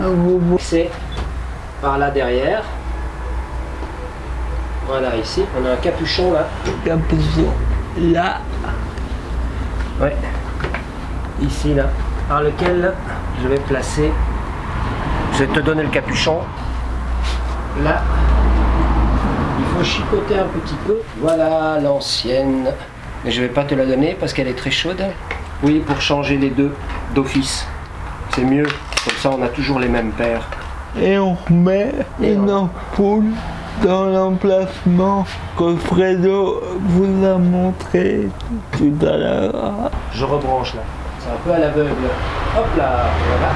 vous C'est par là derrière. Voilà, ici, on a un capuchon là. capuchon là. Ouais. Ici là. Par lequel je vais placer. Je vais te donner le capuchon. Là. Il faut chipoter un petit peu. Voilà l'ancienne. Mais je vais pas te la donner parce qu'elle est très chaude. Oui, pour changer les deux d'office. C'est mieux. Comme ça, on a toujours les mêmes paires. Et on remet Et une on- ampoule dans l'emplacement que Fredo vous a montré tout à l'heure. Je rebranche là. C'est un peu à l'aveugle. Hop là, voilà.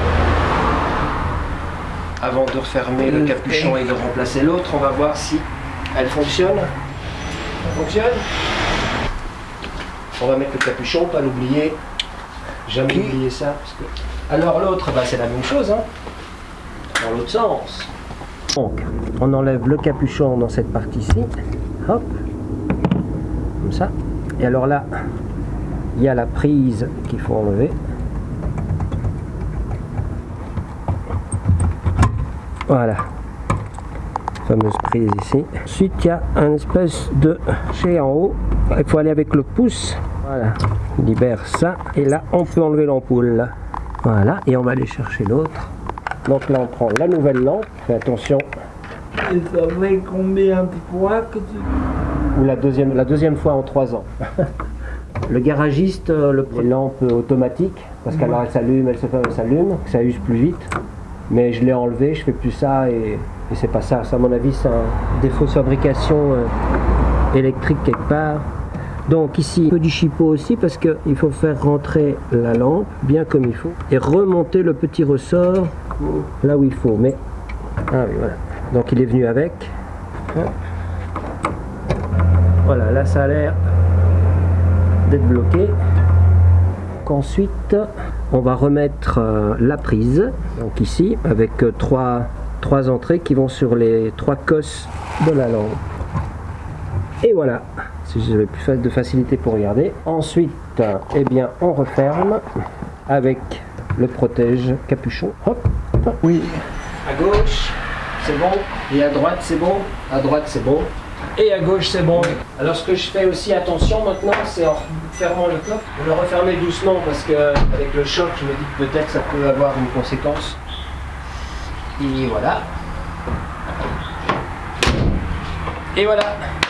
Avant de refermer le capuchon et de remplacer l'autre, on va voir si elle fonctionne. Elle fonctionne On va mettre le capuchon, pas l'oublier. Jamais Ok. oublier ça. parce que- Alors l'autre, bah, c'est la même chose. Hein. Dans l'autre sens. Donc, on enlève le capuchon dans cette partie-ci. Hop. Comme ça. Et alors là, il y a la prise qu'il faut enlever. Voilà. Fameuse prise ici. Ensuite, il y a un espèce de chez en haut. Il faut aller avec le pouce. Voilà. On libère ça. Et là, on peut enlever l'ampoule. Voilà. Et on va aller chercher l'autre. Donc là, on prend la nouvelle lampe. Fais attention. Et ça fait combien de fois que tu... Ou la deuxième, la deuxième fois en trois ans. le garagiste, euh, le, les lampes automatiques, parce qu'alors elles s'allument, elles se ferment, elles s'allument, que ça use plus vite. Mais je l'ai enlevé, je fais plus ça et, et c'est pas ça. Ça, à mon avis, c'est un défaut de fabrication euh, électrique quelque part. Donc ici, un peu du chipot aussi parce qu'il faut faire rentrer la lampe bien comme il faut et remonter le petit ressort là où il faut. Mais ah oui, voilà. Donc il est venu avec. Voilà, là ça a l'air d'être bloqué. Ensuite, on va remettre euh, la prise, donc ici, avec euh, trois, trois entrées qui vont sur les trois cosses de la lampe. Et voilà, si j'avais plus de facilité pour regarder. Ensuite, eh bien, on referme avec le protège capuchon. Hop, hop. Oui. À gauche, c'est bon. Et à droite, c'est bon. À droite, c'est bon. Et à gauche, c'est bon. Alors, ce que je fais aussi attention maintenant, c'est en fermant le coffre, de le refermer doucement parce que avec le choc, je me dis que peut-être ça peut avoir une conséquence. Et voilà. Et voilà.